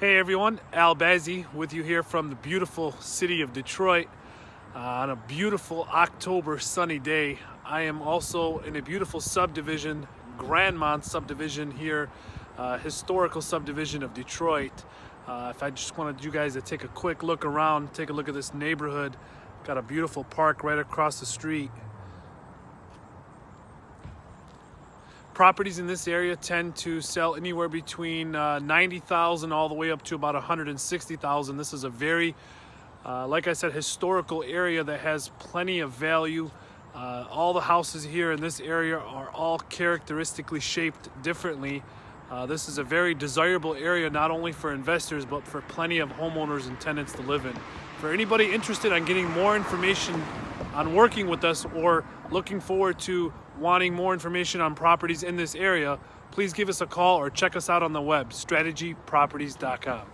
Hey everyone, Al Bazzi with you here from the beautiful city of Detroit uh, on a beautiful October sunny day. I am also in a beautiful subdivision, Grandmont subdivision here, uh, historical subdivision of Detroit. Uh, if I just wanted you guys to take a quick look around, take a look at this neighborhood. Got a beautiful park right across the street. Properties in this area tend to sell anywhere between uh, 90,000 all the way up to about 160,000. This is a very, uh, like I said, historical area that has plenty of value. Uh, all the houses here in this area are all characteristically shaped differently. Uh, this is a very desirable area not only for investors but for plenty of homeowners and tenants to live in. For anybody interested in getting more information on working with us or looking forward to wanting more information on properties in this area, please give us a call or check us out on the web, strategyproperties.com.